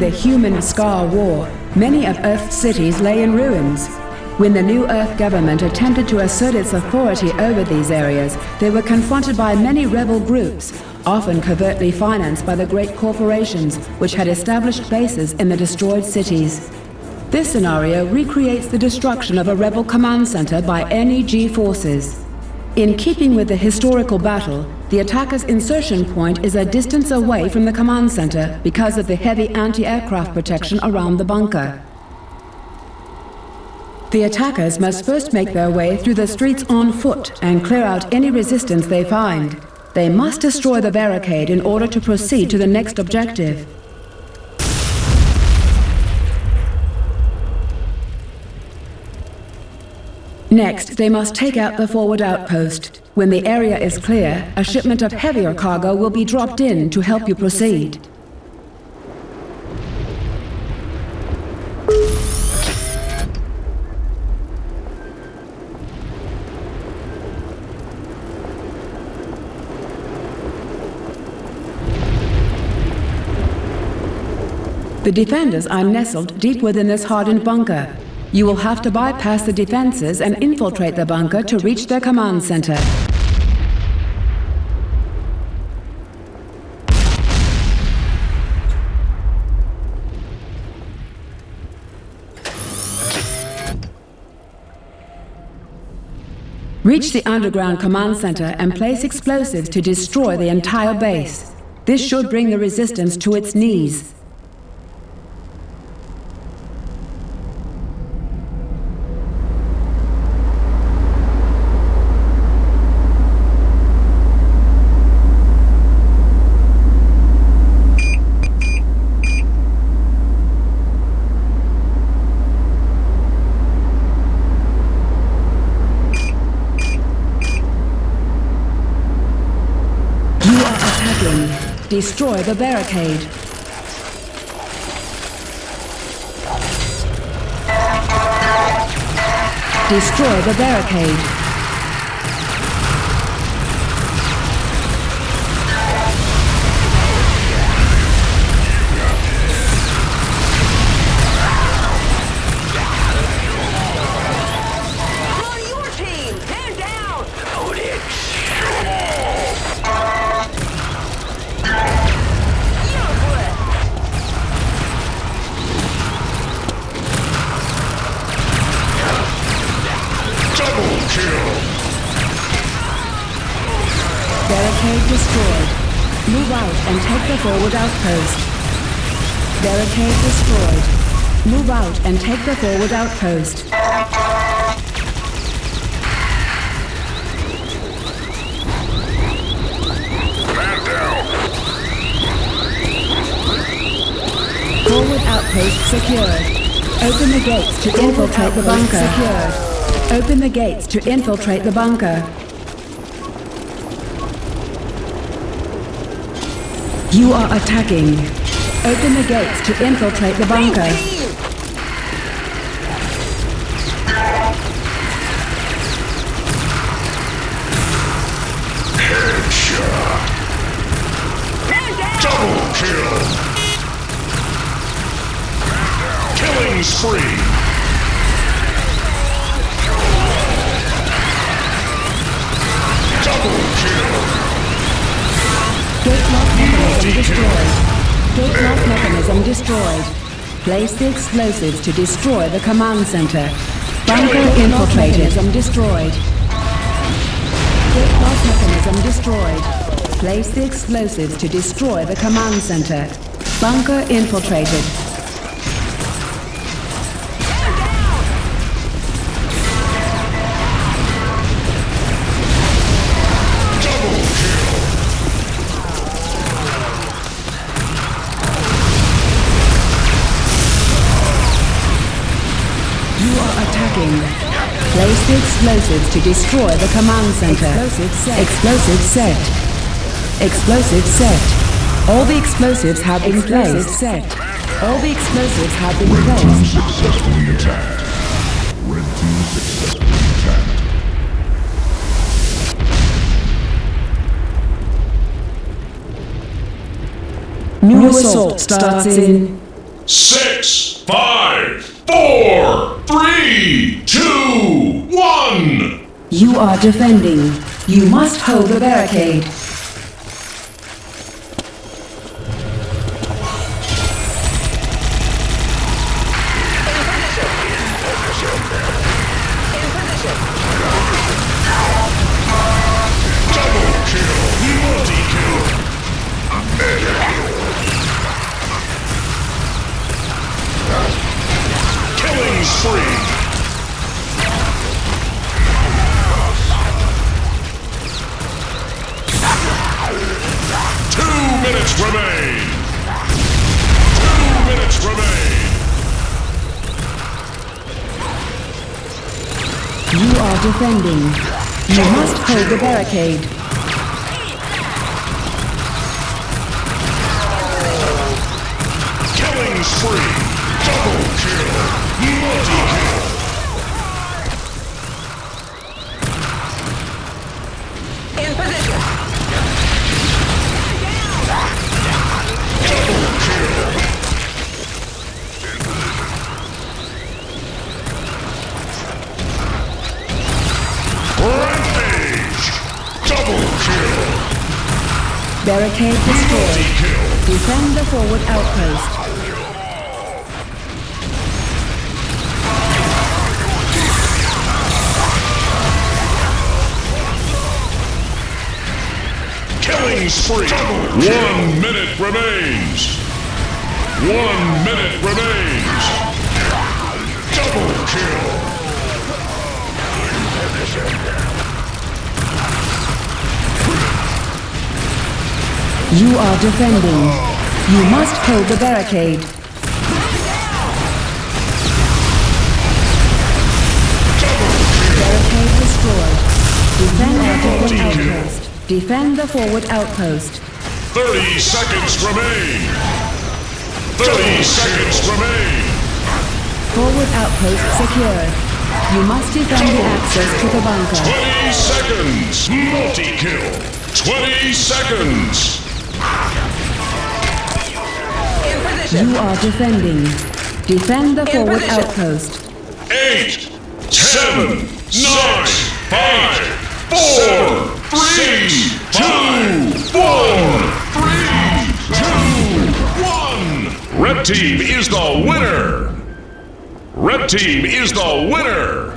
the human Skaarj War, many of Earth's cities lay in ruins. When the New Earth government attempted to assert its authority over these areas, they were confronted by many rebel groups, often covertly financed by the great corporations which had established bases in the destroyed cities. This scenario recreates the destruction of a rebel command center by NEG forces. In keeping with the historical battle, the attacker's insertion point is a distance away from the command center because of the heavy anti-aircraft protection around the bunker. The attackers must first make their way through the streets on foot and clear out any resistance they find. They must destroy the barricade in order to proceed to the next objective. Next, they must take out the forward outpost. When the area is clear, a shipment of heavier cargo will be dropped in to help you proceed. The defenders are nestled deep within this hardened bunker. You will have to bypass the defenses and infiltrate the bunker to reach their command center. Reach the underground command center and place explosives to destroy the entire base. This should bring the resistance to its knees. Destroy the barricade. Destroy the barricade. Forward outpost. Barricade destroyed. Move out and take the forward outpost. Man down. Forward outpost secured. Open the gates to infiltrate the bunker. Secured. Open the gates to infiltrate the bunker. You are attacking. Open the gates to infiltrate the bunker. Headshot. Double kill. Killing spree. Double kill. Gate lock mechanism destroyed. Gate lock mechanism destroyed. Place the explosives to destroy the command center. Bunker infiltrated. Mechanism destroyed. Gate lock mechanism destroyed. Place the explosives to destroy the command center. Bunker infiltrated. Place the explosives to destroy the command center. Explosive set. Explosive set. Explosive set. All the explosives have been placed. set. All the explosives have been placed. Team Successfully attacked. Red team successfully attacked. New assault starts in six, five, four, three, two, one. You are defending. You must hold the barricade. Spree. Two minutes remain. Two minutes remain. You are defending. You must hold the barricade. Killing spree. Double kill. Barricade destroyed. Defend the forward outpost. Killing spree. One minute remains. One minute remains. Double kill. You are defending. You must hold the barricade. Barricade destroyed. Defend the forward outpost. Defend the forward outpost. 30 seconds remain. 30 seconds remain. Forward outpost secured. You must defend the access to the bunker. 20 seconds. Multi kill. 20 seconds. In position. You are defending. Defend the forward position. outpost. Eight, seven, nine, five, four, three, two, one, three, two, one. Red team is the winner. Red team is the winner.